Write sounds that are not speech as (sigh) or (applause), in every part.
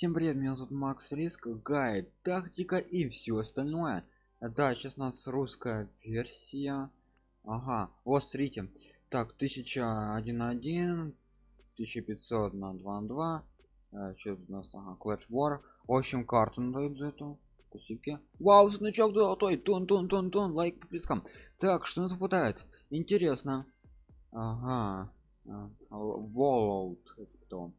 всем привет меня зовут макс риск гайд тактика и все остальное. Да сейчас у нас русская версия. Ага вот смотрите. Так 1001 1500 на 2 на 2 э, что у нас? Ага, Clash War. В общем карту дают за эту кусики. Вау значок золотой! Тон тон тон тон лайк подпискам так что нас выпадает интересно. Ага. Волоут это кто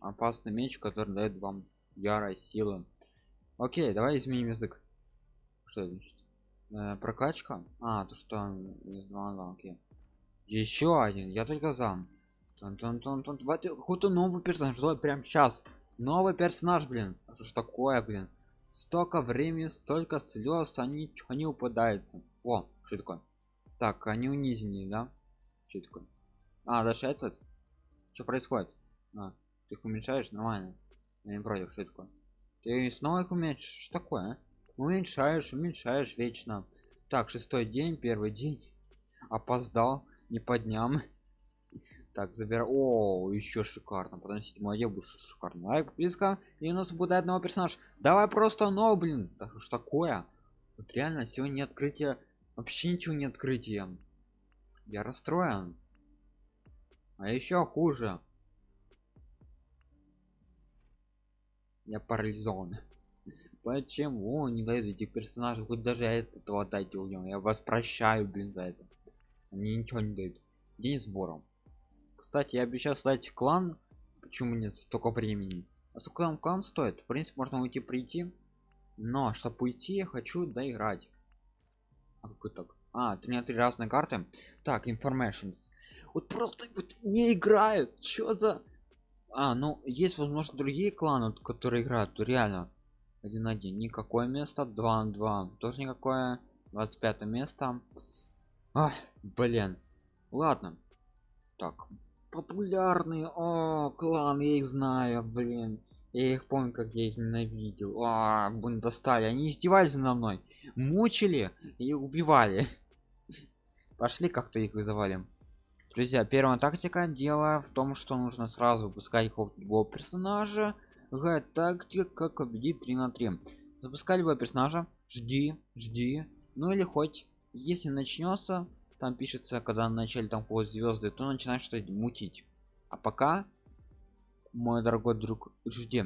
опасный меч который дает вам ярость силы. Окей давай изменим язык. Что значит э, прокачка? А то что из окей. Еще один я только за. Какой-то новый персонаж. Давай прям сейчас. Новый персонаж блин. А что ж такое блин? Столько времени столько слез они ничего не упадаются. О что такое? Так они унизили да? Что такое? А даже этот? Что происходит? А, ты их уменьшаешь нормально я не против такое? Ты снова их уменьшишь? Что такое а? уменьшаешь уменьшаешь вечно. Так шестой день первый день. Опоздал не по дням. (laughs) Так забирай. О еще шикарно подносить мою будет шикарно лайк близко и у нас будет одного персонаж давай просто но блин. Так что такое. Вот реально сегодня открытие вообще ничего не открытие я расстроен. А еще хуже я парализован. Почему? Не дают этих персонажей хоть даже этого дайте уйдем я вас прощаю блин за это. Они ничего не дают. День сбором кстати я обещал создать клан. Почему нет столько времени? А сколько нам клан стоит? В принципе можно уйти прийти. Но чтобы уйти я хочу доиграть. А какой так а три на три разные карты. Так information вот просто вот не играют. Что за а ну есть возможно другие кланы которые играют то реально один один. Никакое место два на два тоже никакое 25 место. А, блин. Ладно. Так популярные о клан я их знаю блин. Я их помню как я их ненавидел. А блин достали. Они издевались надо мной. Мучили и убивали. (laughs) Пошли как-то их вызывали друзья первая тактика дело в том что нужно сразу выпускать его персонажа. Г тактика как победить 3 на 3 запускай любого персонажа жди жди. Ну или хоть если начнется там пишется когда начали там ходят звезды то начинаешь что-то мутить. А пока мой дорогой друг жди.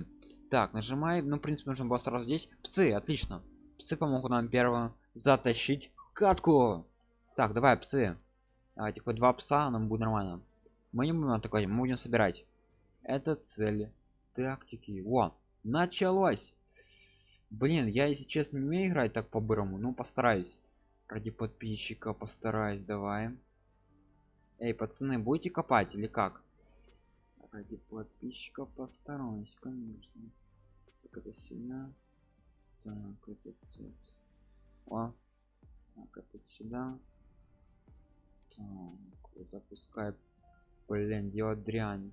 Так нажимаем ну в принципе нужно было сразу здесь. Псы отлично. Псы помогут нам первым затащить катку. Так давай псы давайте хоть два пса нам будет нормально. Мы не будем атаковать мы будем собирать. Это цель тактики. О началось! Блин я если честно не умею играть так по-бырому ну постараюсь. Ради подписчика постараюсь давай. Эй пацаны будете копать или как? Ради подписчика постараюсь конечно. Так это сюда. Так это о так это сюда запускай блин делать дрянь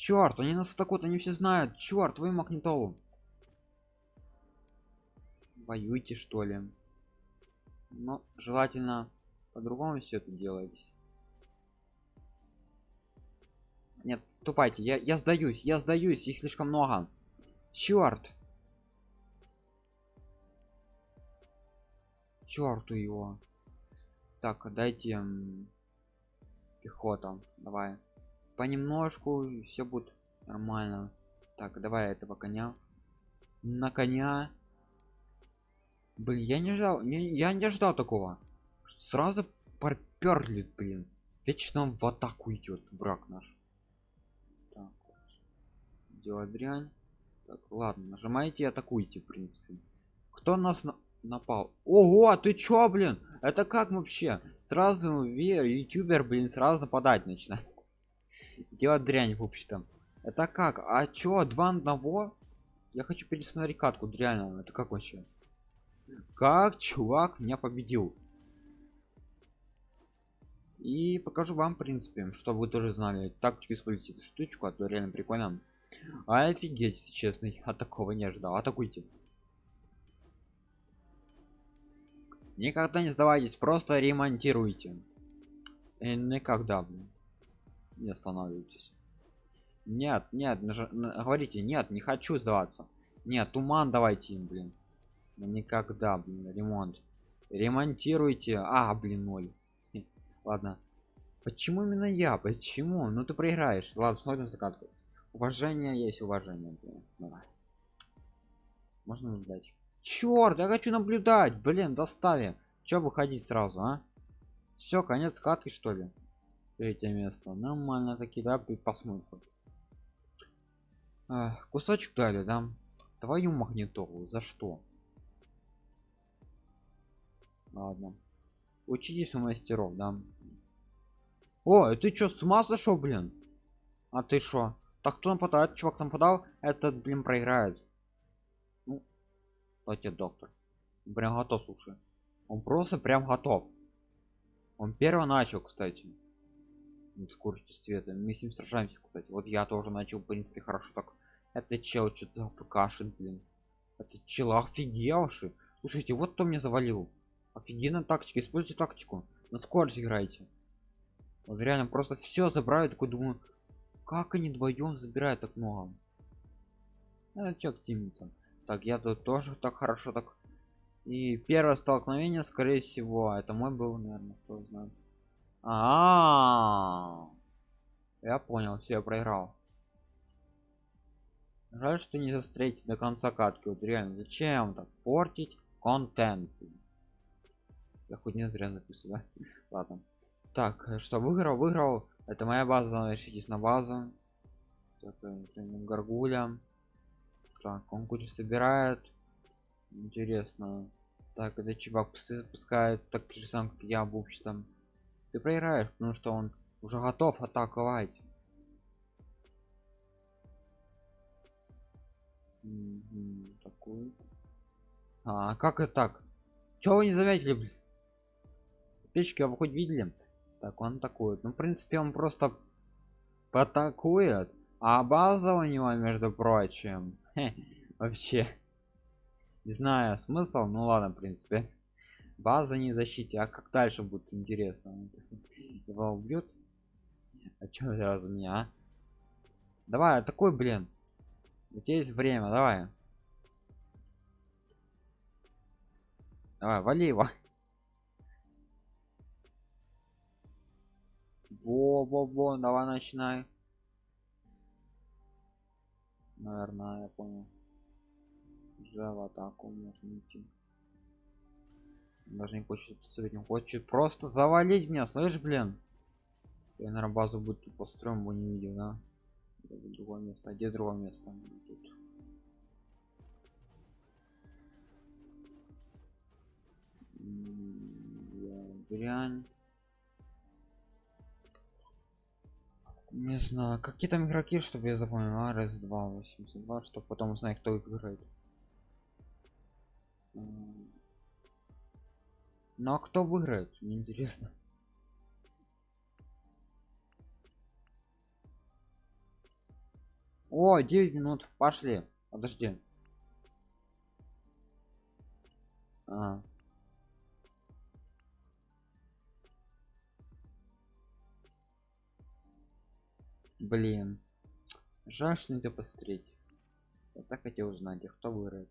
черт они нас так вот они все знают. Черт вы магнитолу. Воюйте что ли? Но желательно по-другому все это делать. Нет ступайте я я сдаюсь я сдаюсь их слишком много. Черт черту его. Так дайте пехота давай. Понемножку все будет нормально. Так давай этого коня. На коня. Блин я не ждал не, я не ждал такого. Сразу проперли блин. Вечно в атаку идет враг наш. Так вот. делать дрянь. Так ладно нажимаете атакуйте в принципе. Кто нас на напал. Ого ты чё блин? Это как вообще? Сразу ютубер блин сразу нападать начинает. (laughs) Делать дрянь в общем-то. Это как? А чё два одного? Я хочу пересмотреть катку реально это как вообще? Как чувак меня победил? И покажу вам в принципе чтобы вы тоже знали. Тактику используйте эту штучку а то реально прикольно. А офигеть если честно я (laughs) такого не ожидал. Атакуйте никогда не сдавайтесь просто ремонтируйте. И никогда блин. не останавливайтесь. Нет нет наж... говорите нет не хочу сдаваться. Нет туман давайте им блин никогда блин ремонт. Ремонтируйте. А блин ноль. Ладно. Почему именно я? Почему? Ну ты проиграешь. Ладно смотрим закатку. Уважение есть уважение блин. Давай. можно наблюдать черт я хочу наблюдать. Блин достали. Че выходить сразу а? Все конец катки что ли? Третье место. Нормально таки да посмотрим. А, кусочек дали да? Твою магнитолу за что? Ладно. Учитесь у мастеров да? О ты чё с ума сошел блин? А ты что так кто нападает? Чувак нападал? Этот блин проиграет давайте доктор. Прям готов слушай. Он просто прям готов. Он первый начал кстати. Скорости света мы с ним сражаемся кстати. Вот я тоже начал в принципе хорошо так. Это чел что-то кашин блин. Это чел офигевший. Слушайте вот кто мне завалил. Офигенная тактика. Используйте тактику. На скорость играйте. Вот реально просто все забирают такой думаю как они вдвоем забирают так много? Это чё активница так я тут тоже так хорошо так. И первое столкновение скорее всего это мой был наверное кто знает. А, -а, -а, я понял все я проиграл. Жаль что не застрелить до конца катки. Вот реально зачем так портить контент? Я хоть не зря записываю да? (laughs) ладно. Так э, что выиграл выиграл. Это моя база решитесь на базу. Так, э, горгуля так он кучу собирает. Интересно. Так это чувак псы запускает так же сам как я в общем ты проиграешь потому что он уже готов атаковать. Такой. А как это так? Чего вы не заметили печки вы хоть видели? Так он такой. Ну в принципе он просто атакует а база у него между прочим (laughs) вообще не знаю смысл ну ладно в принципе. База не защите а как дальше будет интересно? Его убьют? А чем сразу меня а? давай такой блин у тебя есть время давай. Давай вали его. Во во во давай начинай наверное я понял. Уже в атаку можно идти. Даже не хочет средним хочет просто завалить меня слышь блин? Я на базу будет построим бы не видел да? Другое место. А где другое место? Тут. Дрянь не знаю какие там игроки чтобы я запомнил? А, раз два 82 чтобы потом узнать кто играет. Ну а кто выиграет? Мне интересно. О 9 минут. Пошли. Подожди. А. блин. Жаль что нельзя посмотреть. Я так хотел узнать а кто выиграет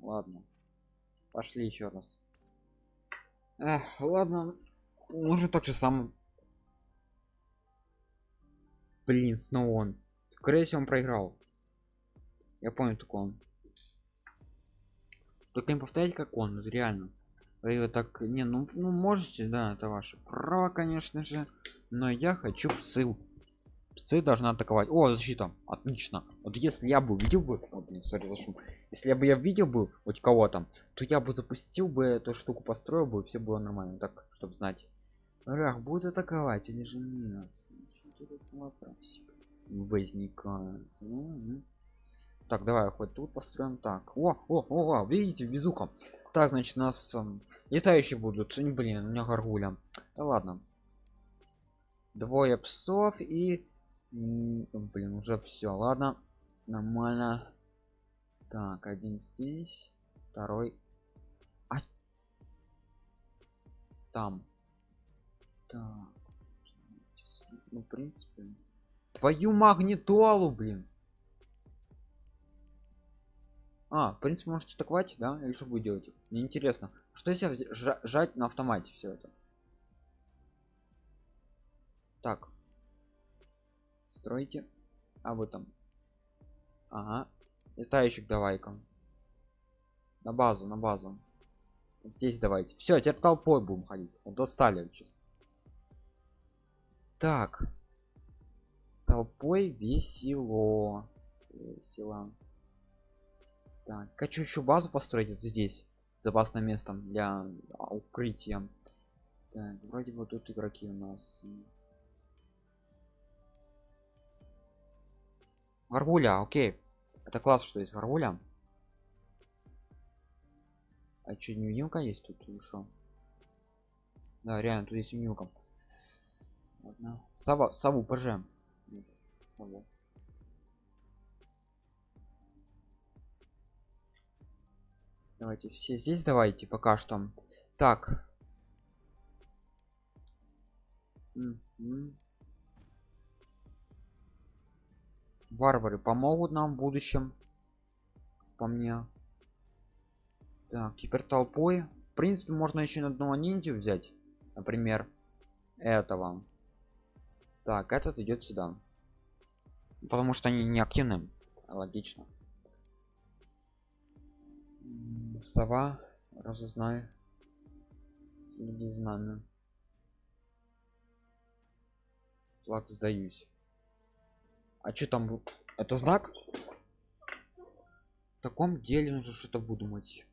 ладно. Пошли еще раз. Эх, ладно. Может так же сам. Блин снова он. Скорее всего он проиграл. Я понял только он только не повторять как он вот реально. Вы так не ну, ну можете да это ваше право конечно же но я хочу псы. Псы должны атаковать. О защита. Отлично. Вот если я бы видел бы о, блин, sorry, за шум. если бы я видел бы хоть кого-то то я бы запустил бы эту штуку построил бы и все было нормально. Так чтобы знать. Рах будет атаковать или же нет? Интересный вопросик возникает так давай хоть тут построим так о о о, о видите везуха так значит нас э, летающие будут блин у меня горгуля да ладно двое псов и блин уже все ладно нормально Так, один здесь, второй. А... Там. Так. Ну, в принципе. Твою магнитолу, блин. А, в принципе, можете атаковать, да? Или что будет делать? Мне интересно. Что если жать на автомате все это? Так. Стройте. А вы там. Ага. Летающих давай-ка. На базу, на базу. Здесь давайте. Все, теперь толпой будем ходить. Вот достали честно. Так. Толпой весело. Весело. Так, хочу еще базу построить здесь. Запасным местом для укрытия. Так, вроде вот тут игроки у нас. Горгуля, окей. Это класс, что есть горгуля. А что, невидимка есть тут что? Да, реально, тут есть невидимка. Ладно. Сова, сову пожем. Нет, сову. Давайте все здесь давайте пока что. Так. Варвары помогут нам в будущем. По мне. Так, теперь толпой. В принципе, можно еще одного ниндзю взять. Например, этого. Так, этот идет сюда. Потому что они не активны. Логично сова разузнай следи знамя флаг сдаюсь. А что там это знак? В таком деле нужно что-то выдумать.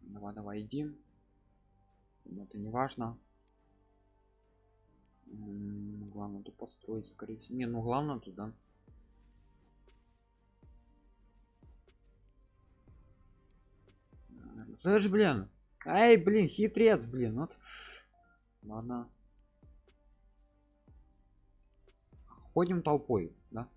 Давай давай иди. Это не важно. Главное тут построить скорее всего. Не ну главное туда слышь блин. Эй блин хитрец блин. Вот. Ладно. Ходим толпой да?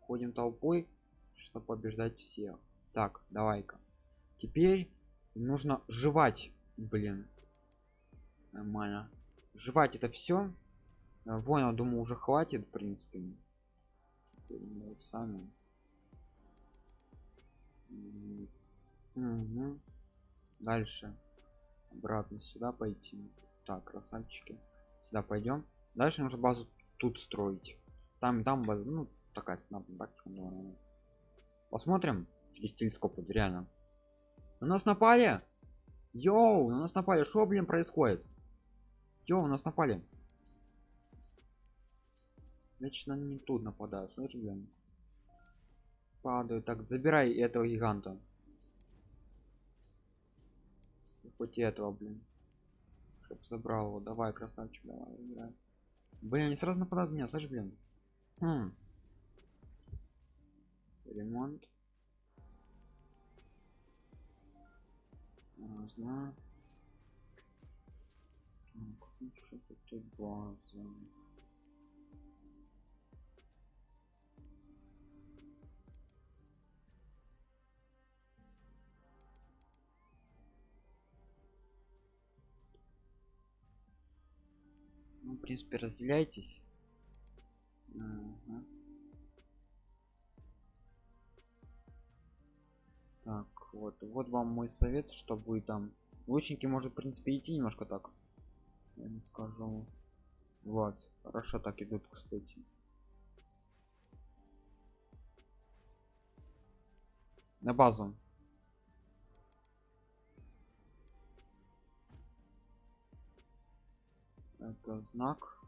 Ходим толпой чтобы побеждать всех. Так давай-ка. Теперь нужно жевать блин. Нормально. Жевать это все понял думаю уже хватит в принципе. Вот сами Угу. Дальше. Обратно сюда пойти. Так, красавчики. Сюда пойдем. Дальше нужно базу тут строить. Там там база, ну, такая снаб, так, Посмотрим через телескоп, реально. На нас напали! Йоу, на нас напали. Что, блин, происходит? Йоу, на нас напали. Вечно не тут нападают, слышишь, блин? Падаю так забирай этого гиганта хоть этого блин чтоб забрал его давай красавчик давай играй. блин они сразу нападают меня слышь блин хм. ремонт Разно. Что тут база? Ну, в принципе разделяйтесь. Ага. так вот вот вам мой совет чтобы вы там лучники может в принципе идти немножко так я не скажу. Вот хорошо так идут кстати. На базу это знак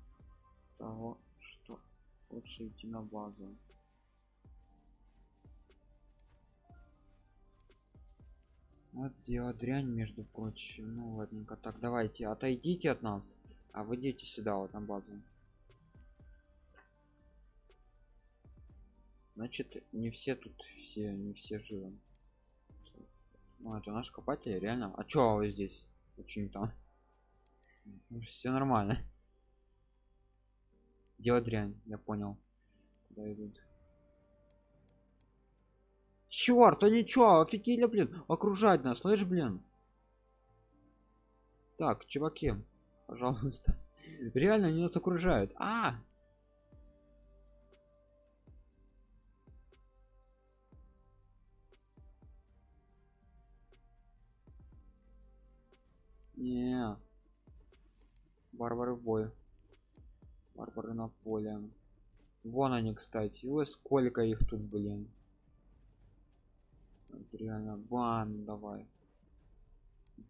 того что лучше идти на базу. Вот дело дрянь между прочим. Ну ладненько. Так давайте отойдите от нас а вы идите сюда вот на базу. Значит не все тут все не все живы. Ну это наш копатель реально. А чё вы здесь? Очень там все нормально. Делать дрянь я понял куда идут. Черт а ничего офигели блин окружать нас слышь блин. Так чуваки пожалуйста. (laughs) Реально они нас окружают. А! Не варвары в бой варвары на поле. Вон они кстати. Ой сколько их тут блин. Реально бан давай.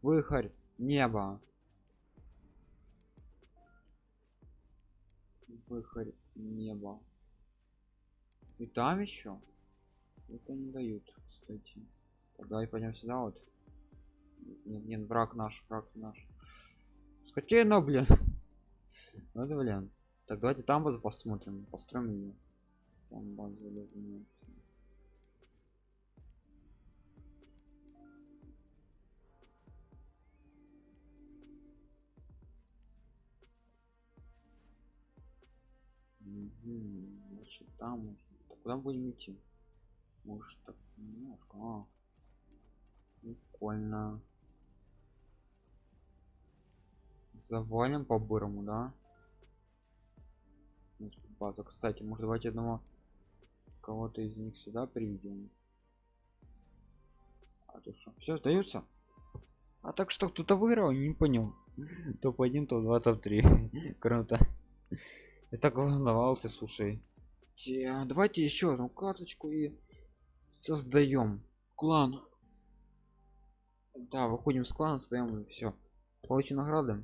Выхарь небо выхарь небо и там еще это не дают кстати. Давай пойдем сюда вот. Нет, нет враг наш враг наш скотина блин. (laughs) Ну это блин. Так давайте там базу посмотрим построим ее там база лежит значит там можно. Так куда будем идти? Может так немножко а. прикольно завалим по бырому да база. Кстати может давайте одного кого-то из них сюда приведем? А то что все остается а так что кто-то выиграл не понял. Топ-1 топ-2 топ-3 круто. Я так волновался слушай. Те, давайте еще одну карточку и создаем клан. Да выходим с клана создаем все получим награды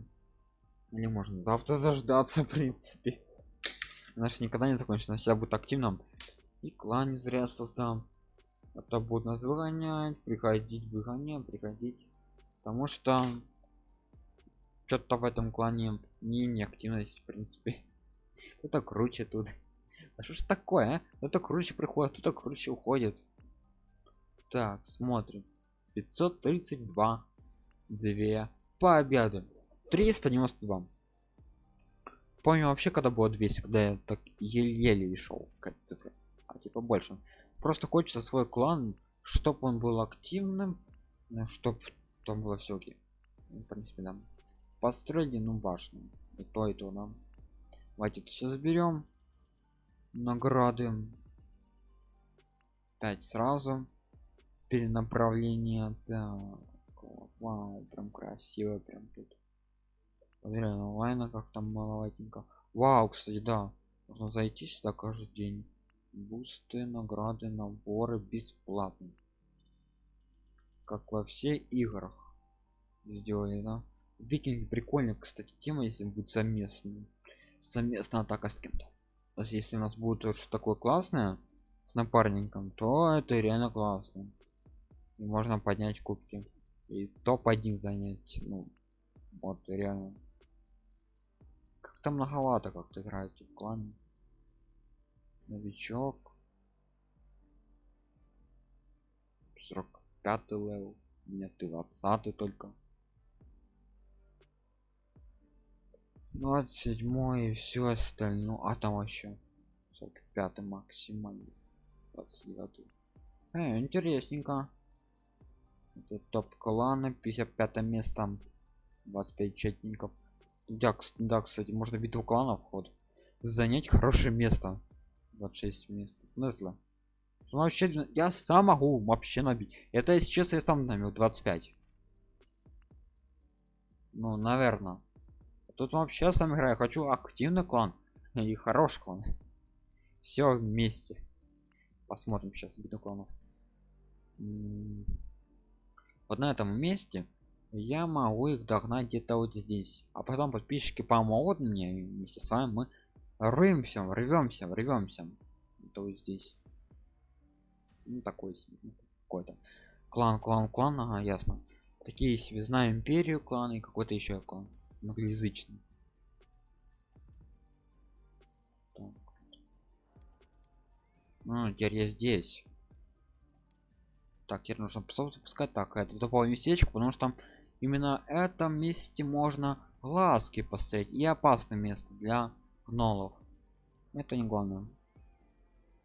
или можно завтра (laughs) дождаться в принципе. Наш никогда не закончится себя будет активным. И клан не зря создам. Это будет нас выгонять приходить выгонять приходить. Потому что что-то в этом клане не неактивность в принципе. (laughs) Кто-то круче тут. А что ж такое а? кто-то круче приходит кто-то круче уходит. Так смотрим. 532 2 по обеду 392 помню вообще когда было 200 когда я так еле-еле шел как цифры. А типа больше. Просто хочется свой клан чтобы он был активным чтобы там было все окей. Ну, в принципе да. Построили ну башню. И то и то нам давайте все заберем награды. 5 сразу. Перенаправление. Так вау прям красиво прям тут проверяю онлайн как там маловатенько. Вау кстати да. Можно зайти сюда каждый день. Бусты награды наборы бесплатно. Как во всех играх сделали да. Викинги прикольно кстати тема если будет совместным совместная атака с кем-то. То есть если у нас будет что такое классное с напарником то это реально классно. И можно поднять кубки. И топ-1 занять ну вот реально как-то многовато как-то играете в клане новичок. 45 level. Нет ты 20 только. 27 и все остальное. А там вообще 45 максимально 29 э, интересненько. Это топ клана 55 место. 25 участников да, да кстати можно битву кланов ход занять хорошее место. 26 мест смысла ну, вообще я сам могу вообще набить. Это если честно я сам набил 25 ну наверное тут вообще сам играю. Хочу активный клан и хороший клан. Все вместе. Посмотрим сейчас битву кланов. Вот на этом месте я могу их догнать где-то вот здесь. А потом подписчики помогут мне вместе с вами мы рвемся рвемся рвемся. Это вот здесь. Ну такой ну, какой-то клан клан клан ага ясно. Такие себе знаю империю клан и какой-то еще клан. Многоязычный ну теперь я здесь. Так теперь нужно запускать. Так это топовое местечко потому что там именно этом месте можно глазки поставить и опасное место для гнолов. Это не главное.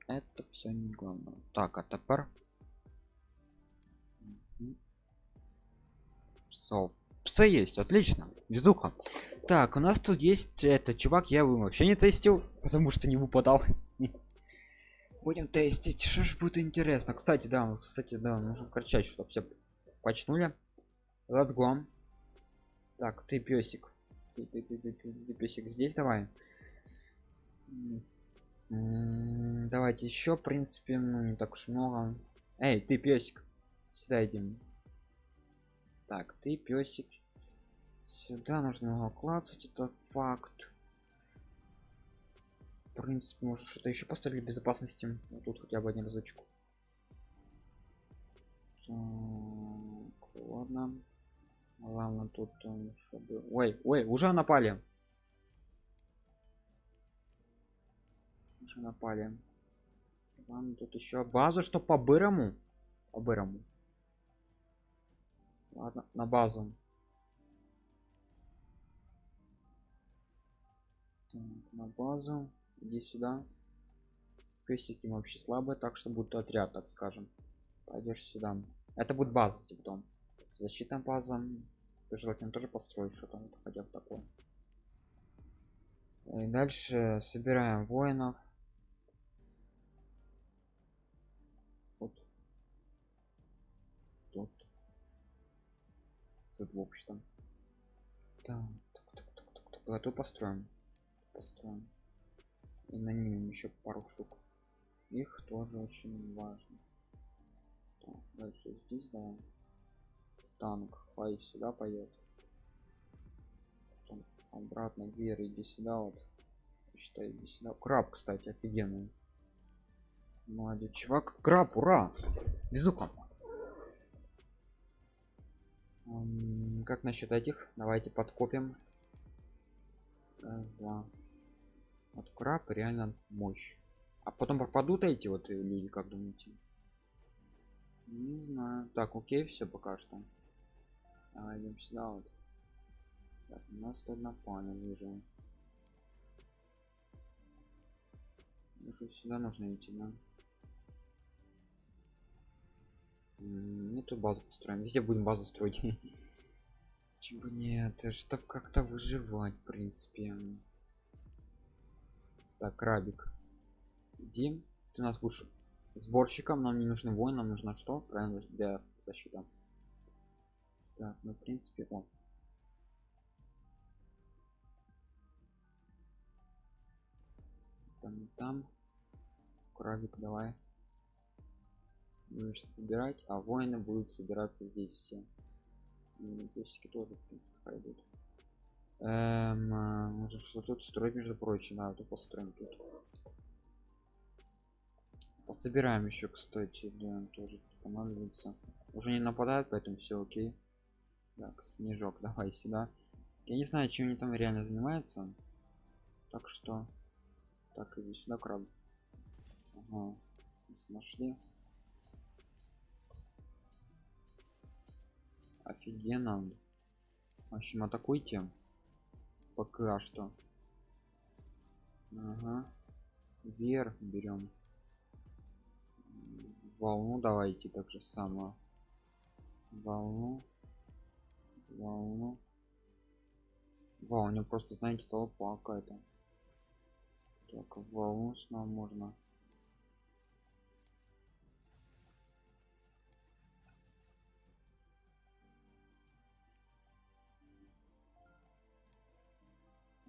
Это все не главное. Так а теперь псов псы есть отлично. Везуха. Так у нас тут есть это чувак я его вообще не тестил потому что не выпадал. (laughs) Будем тестить. Что ж будет интересно. Кстати да кстати да нужно кричать чтобы все почнули go так ты песик. Ты, ты, ты, ты, ты, ты песик здесь давай. Давайте еще в принципе ну не так уж много. Эй ты песик. Сюда идем. Так ты песик. Сюда нужно его клацать это факт. В принципе может что-то еще поставили безопасности вот тут хотя бы один разочку так, ладно ладно тут чтобы ой ой уже напали. Уже напали. Ладно тут еще базу что по бырому. По бырому. Ладно на базу. Так, на базу. Иди сюда. Песики вообще слабые так что будет отряд так скажем. Пойдешь сюда. Это будет база типа потом защитная база желательно тоже построить что-то вот, хотя бы такое. И дальше собираем воинов. Вот. Тут. Тут в общем так, так, так, так, так, так. Готов построим. Построим. И на ним еще пару штук. Их тоже очень важно. Так, дальше здесь давай танк пой сюда поет. Потом обратно вверх иди сюда вот. Считай иди сюда. Краб кстати офигенный. Молодец чувак. Краб ура! Безука как насчет этих? Давайте подкопим. Раз, два. Вот краб реально мощь. А потом пропадут эти вот люди как думаете? Не знаю. Так окей все пока что Давай идем сюда вот так, у нас тут напали вижу Может сюда нужно идти да? Не тут базу построим. Везде будем базу строить. (laughs) Чего нет чтобы как-то выживать в принципе. Так крабик иди. Ты у нас будешь сборщиком нам не нужны воин нам нужно что? Правильно для защиты так ну в принципе он. Там там. Крабик давай. Будешь собирать а воины будут собираться здесь все. И песики тоже в принципе пойдут. Эм, а, может что тут строить между прочим да то построим тут. Пособираем еще кстати да тоже понадобится уже не нападают поэтому все окей так снежок давай сюда. Я не знаю чем они там реально занимаются. Так что так иди сюда краб. Ага. нашли. Офигенно. В общем атакуйте. Пока что. Ага. вверх берем. Волну давайте так же само волну волну вау у него просто знаете толпа какая-то. Так волну снова можно.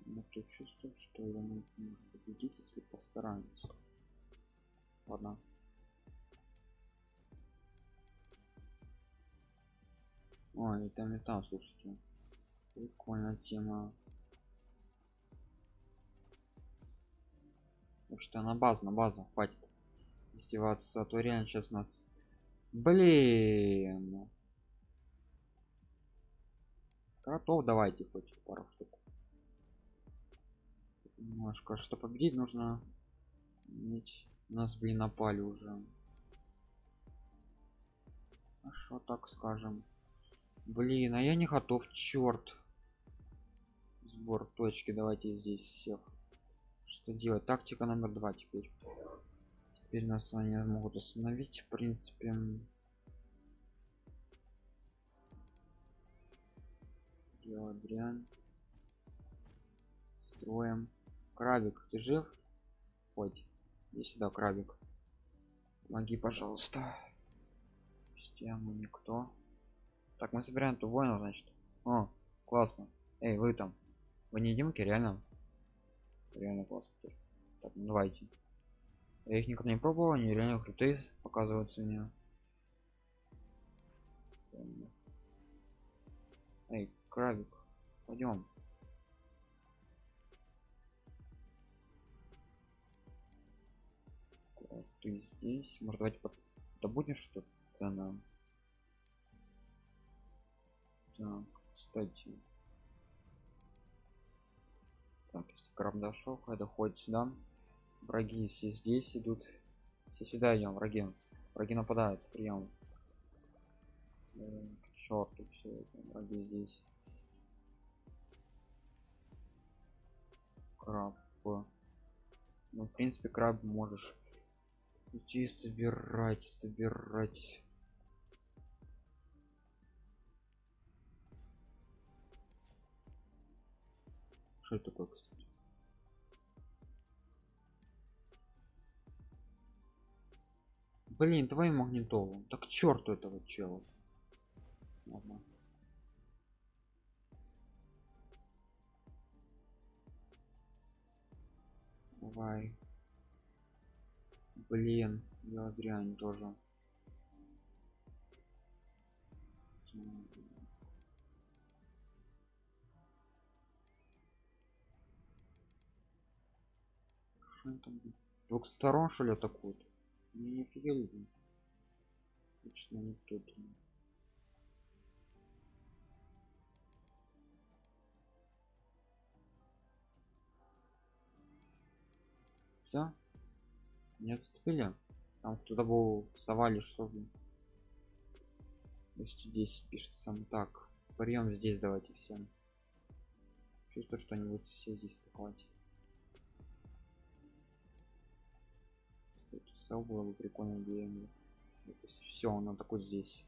Но то чувство что его можно победить если постараемся ладно Ой, там и там, слушайте. Прикольная тема. Так что на базу, на базу, хватит издеваться, а то реально сейчас нас... Блин. Кротов давайте хоть пару штук. Немножко, что победить нужно иметь... Нас, блин, напали уже. А что так скажем? Блин а я не готов черт сбор точки давайте здесь всех что делать тактика номер два теперь теперь нас они могут остановить в принципе дрянь. Строим. Крабик, ты жив? Хоть. Иди сюда, крабик. Помоги, пожалуйста. Систему никто. Так, мы собираем ту войну, значит. О, классно. Эй, вы там. Вы не Димки, реально? Реально классно. Так, ну давайте. Я их никогда не пробовал, они реально крутые показываются мне. Эй, крабик, пойдем. Ты здесь? Может, давайте добудем что-то цена. Так, кстати. Так, если краб дошел, когда ходит сюда. Враги все здесь идут. Все сюда идем, враги. Враги нападают, прием. Черт, все это враги здесь. Краб. Ну, в принципе, краб можешь идти собирать, собирать. Что это такое, кстати? Блин, твою магнитолу. Так черту этого чела. Ладно. Давай. Блин, я дрянь тоже. Что там? Двух сторон что ли атакуют? Не офигели. Точно не тут. Все? Не отцепили? Там кто-то был совали, что ли? 210 пишет сам так. Прием здесь давайте всем. Чувствую, что-нибудь все здесь атаковать. Сел было бы прикольно идея. Все, он атакует здесь.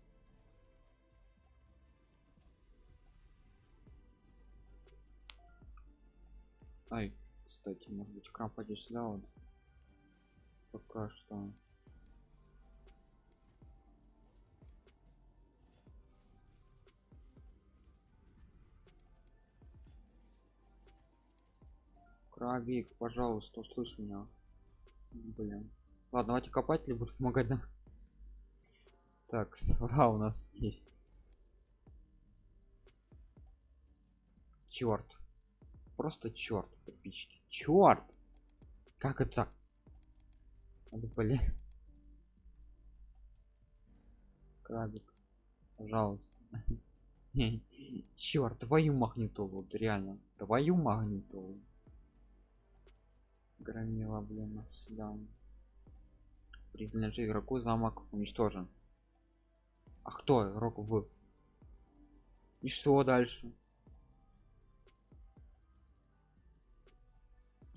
Ай, кстати, может быть краб пойдет сюда вот. Пока что. Крабик, пожалуйста, услышь меня. Блин. Ладно, давайте копатели будут помогать нам. Так, сова у нас есть. Черт. Просто черт, подписчики. Черт! Как это? Это, блин. Крабик. Пожалуйста. (laughs) Черт, твою магнитолу, реально. Твою магнитолу громила блин сюда принадлежит игроку замок уничтожен. А кто игрок в? И что дальше?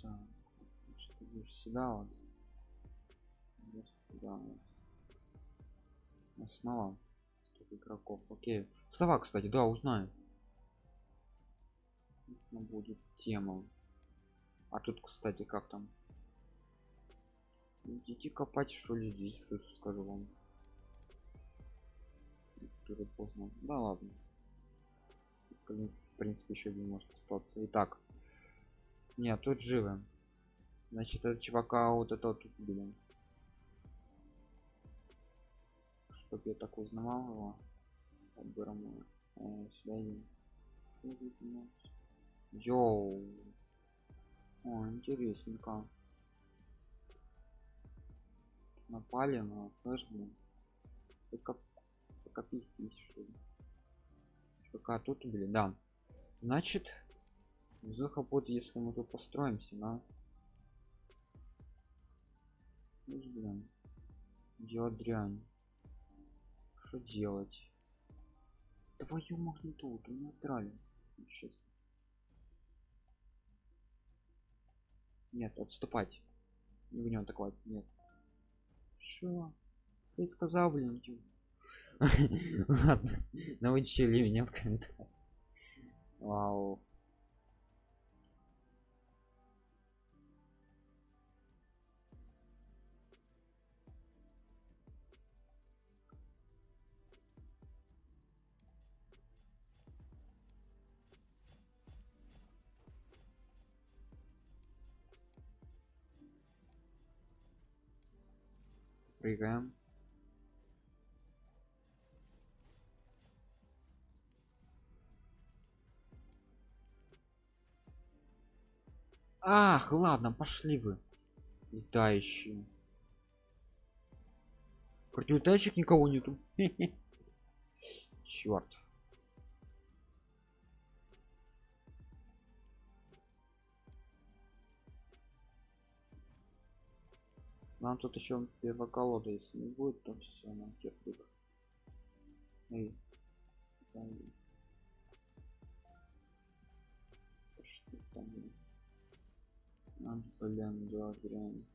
Так, сюда вот. Сюда вот. Основа. Игроков? Окей. Сова кстати да узнаю. Если будет тема. А тут кстати как там идите копать что ли здесь что это скажу вам. Уже поздно. Да ладно. В принципе еще один может остаться. Итак. Нет тут живы. Значит это чувака вот это тут блин. Чтоб я так узнавал его. Оберну. Э, сюда Йоу. О, интересненько. Напали на нас, слышь, блин. Только что ли. Пока тут, блин, да. Значит, Зуха будет, если мы тут построимся, да? Слышь, блин. Делать дрянь. Что делать? Твою магнитолу, ты меня здравия. Честно. Нет, отступать. Не будем атаковать. Нет. Что? Ты сказал, блин, Ладно, научили меня в комментариях. Вау. Прыгаем. Ах, ладно, пошли вы. Летающие. Против летающих никого нету. (laughs) Черт. Нам тут еще первая колода, если не будет, то все, нам. Эй. Эй. Что там? А, блин, да, дрянь.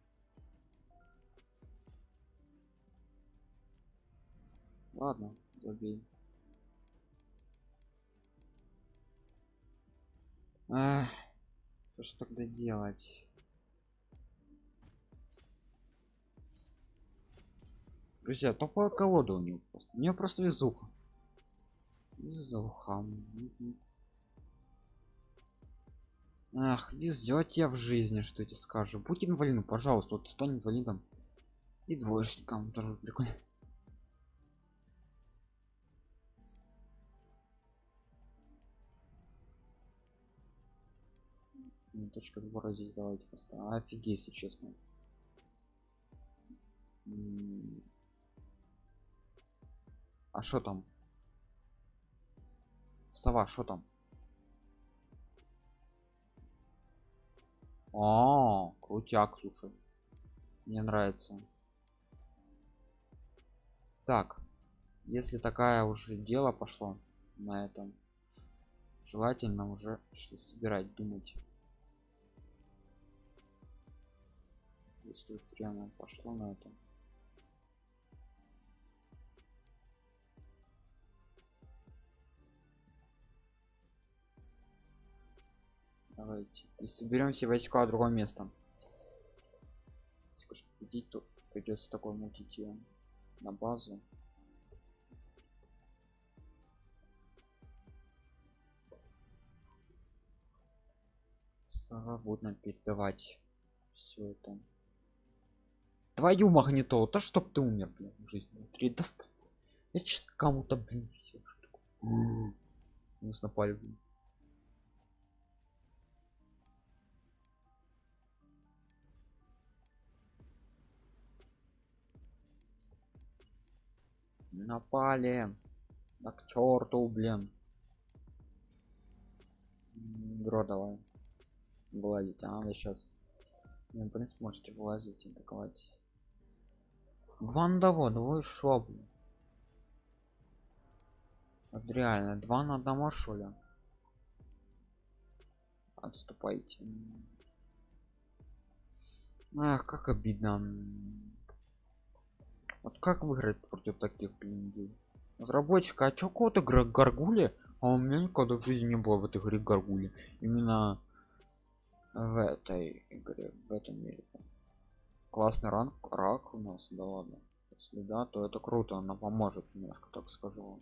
Ладно, забей. Ах, что ж тогда делать? Друзья, топовая колода у него просто. У нее просто везуха. Везуха. Ах, везет тебе в жизни, что тебе скажу. Будь инвалидом, пожалуйста, вот стань инвалидом. И двоечником тоже прикольно. точка двора здесь давайте поставим. Офигеть, если честно. А что там? Сова, что там? О, крутяк, слушай. Мне нравится. Так, если такая уже дело пошло на этом, желательно уже собирать, думать. Если прямо пошло на этом. Давайте. И соберем все войска другое место. Если хочешь победить, то придется такой мутить на базу. Свободно передавать все это. Твою магнитолу, да чтоб ты умер, блин, в жизни. Три даст. Я кому-то, блин, все что. Нужно блин. Напали. На к черту блин. Гро давай. Вылазить а вы сейчас в принципе можете вылазить атаковать. Вандово двое шо блин? Вот реально два на одного что отступайте. Ах как обидно вот как выиграть против таких людей? Разработчика а чё кого-то гаргули а у меня никогда в жизни не было в этой игре гаргули именно в этой игре в этом мире. Классный ранг рак у нас да ладно. Если да то это круто она поможет немножко так скажу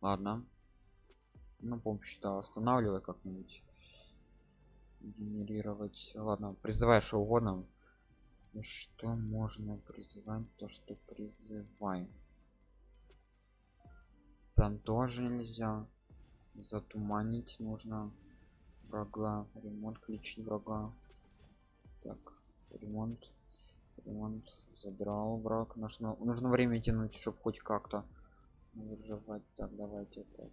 ладно ну помощь да останавливай как-нибудь. Генерировать ладно призывай что угодно. Что можно призывать? То что призываем. Там тоже нельзя. Затуманить нужно врага. Ремонт включить врага. Так ремонт. Ремонт задрал враг. Нужно нужно время тянуть чтобы хоть как-то выживать так давайте это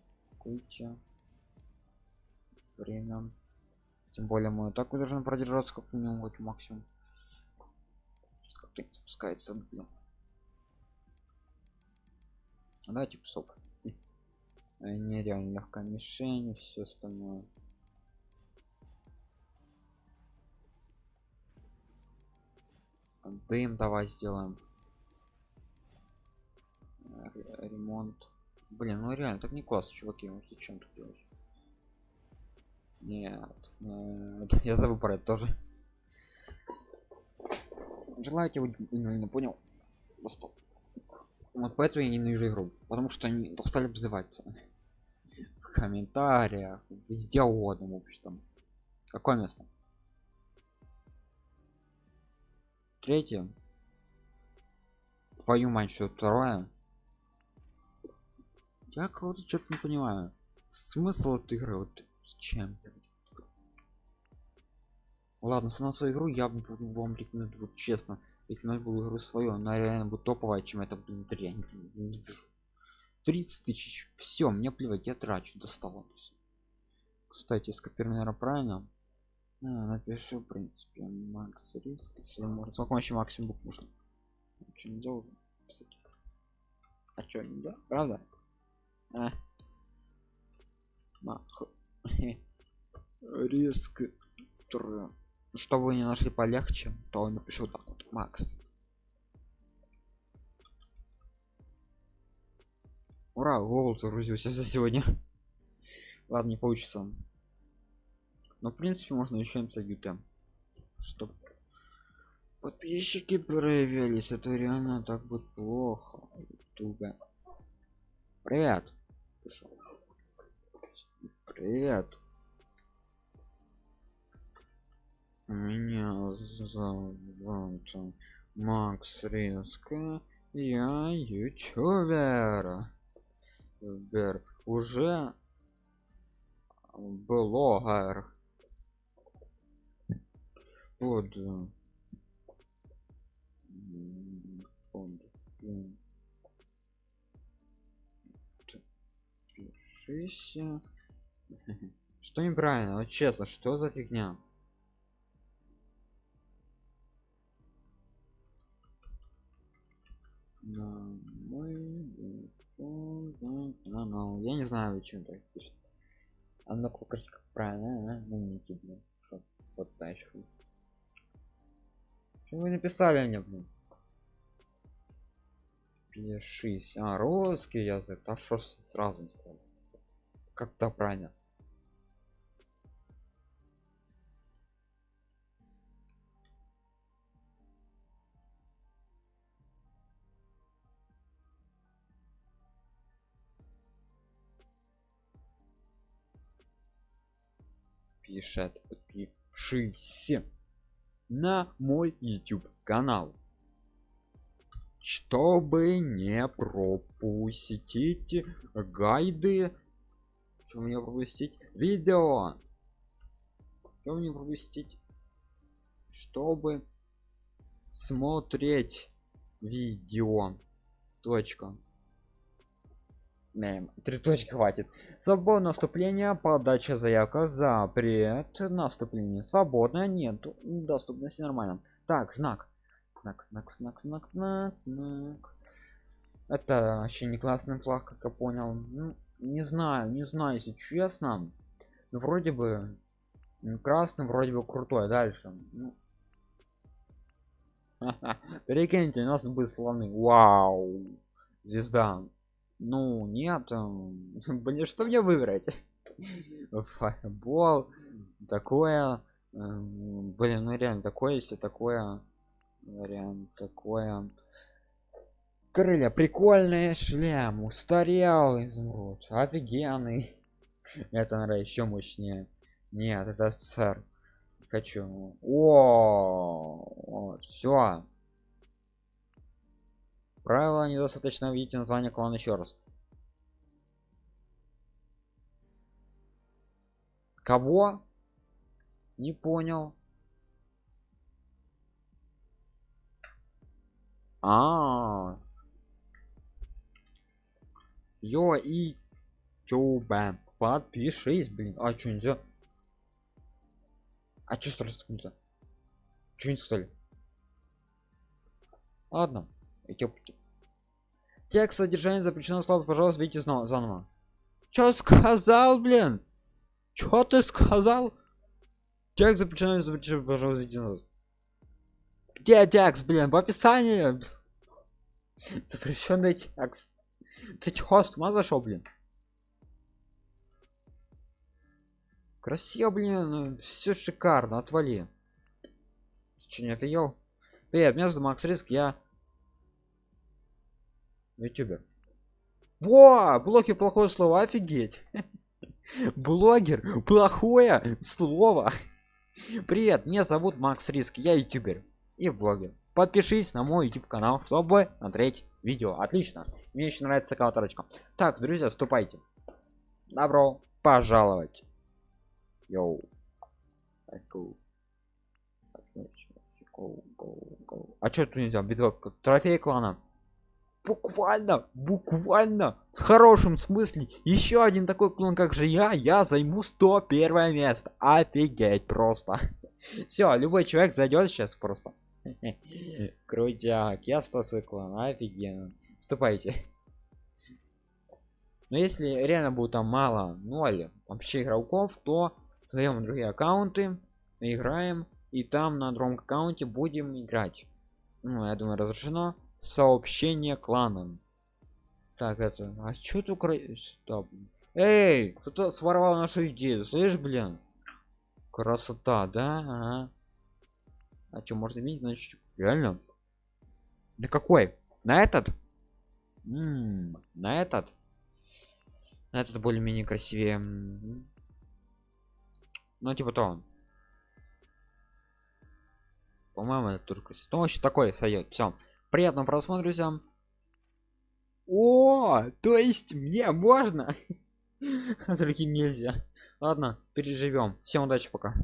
атакуйте время. Тем более мы так должен продержаться как минимум максимум. Как-то спускается блин. Давайте псов. (laughs) Нереально легкая мишень все остальное. Дым давай сделаем. Ре- ремонт блин ну реально так не классно чуваки ну зачем так делать нет, нет (laughs) я забыл про это тоже. Желаете вы не, не понял? Просто. Вот поэтому я ненавижу игру потому что они стали обзываться. В комментариях везде угодно в общем какое место? Третье. Твою мать что второе я кого-то что-то не понимаю. Смысл этой игры? Вот с чем ладно на свою игру я буду вам рекомендую вот честно рекомендую игру свою. Она реально будет топовая чем это блин дрянь блин, не вижу. 30 тысяч. Все мне плевать я трачу достало кстати скопирую наверное правильно а, напишу в принципе макс риск если можно. Сколько вообще максимум можно? Ничего не делал а что нельзя правда а. Мах. (laughs) риск чтобы не нашли полегче то напишу так вот. Макс. Ура гол загрузился за сегодня. (laughs) Ладно не получится. Но в принципе можно еще написать ют чтоб подписчики проявились. Это реально так будет плохо. Ютубе привет. Привет. Меня зовут макс резко. Я ютубер. Бер уже блогер. Под под пишися. (laughs) что неправильно? Вот честно что за фигня? На мой телефон, на- на- я не знаю чем так пишет а ну покажи как правильно а? ну не блин Шо, вот дальше. Что вы написали мне блин? Пишись а русский язык. А что сразу не сказал как-то правильно пишет подпишись на мой youtube канал чтобы не пропустить гайды чтобы не пропустить видео чтобы не пропустить чтобы смотреть видео точка Мем. Три точки хватит. Свободное наступление, подача заявка, запрет, наступление. Свободное, нет, доступности нормально. Так, знак. Знак, знак, знак, знак, знак, знак. Это вообще не классный флаг, как я понял. Ну, не знаю, не знаю, если честно. Ну, вроде бы красный, вроде бы крутой. Дальше. Ну. (laughs) Прикиньте, у нас будет слоны. Вау. Звезда. Ну, нет. эм, (laughs) Блин, что мне выбрать? (laughs) Фаербол. Такое. эм, Блин, ну реально, такое, если такое. Вариант такое. Крылья прикольные, шлем устарел изумруд, офигенный. (laughs) Это наверное еще мощнее. Нет, это сэр. Хочу. О, все. Правила недостаточно видите название клана еще раз. Кого? Не понял. А. Йо и Тюбе. Подпишись, блин. А что нельзя? А что сразу нельзя? Что не сказали? Ладно. Текст содержание запрещено слова, пожалуйста, видите снова заново. Чё сказал, блин? Чё ты сказал? Текст запрещено, запрещено, пожалуйста, видите назад. Где текст, блин, в описании? (laughs) Запрещенный текст. Ты чё, с ума зашел, блин? Красиво, блин, все шикарно, отвали. Че не офигел? Привет, меня зовут Макс Риск, я ютубер. Во, блоки плохое слово, офигеть. (laughs) Блогер, плохое слово. Привет, меня зовут Макс Риск, я ютубер и блогер. Подпишись на мой YouTube канал, чтобы смотреть видео. Отлично. Мне еще нравится колоторочка. Так, друзья, вступайте. Добро пожаловать. Йоу. А что тут нельзя? Битва трофей клана. Буквально, буквально, в хорошем смысле. Еще один такой клан, как же я, я займу 101 место. Офигеть просто. (laughs) Все, любой человек зайдет сейчас просто. (laughs) Крутяк, я 100 свой клан, офигенно. Вступайте. Но если реально будет там мало, ноль вообще игроков, то создаем другие аккаунты, играем, и там на другом аккаунте будем играть. Ну, я думаю, разрешено сообщение кланам. Так, это... А что тут... Стоп. Эй, кто-то своровал нашу идею, слышишь, блин? Красота, да? Ага. А что, можно видеть, значит, реально? На какой? На этот? М -м, на этот? На этот более-менее красивее. Ну, типа то. По-моему, это тоже красиво. Ну, вообще такой сойдет. Все. Приятного просмотра, друзья. О, то есть мне можно? А (laughs) другим нельзя. Ладно, переживем. Всем удачи, пока.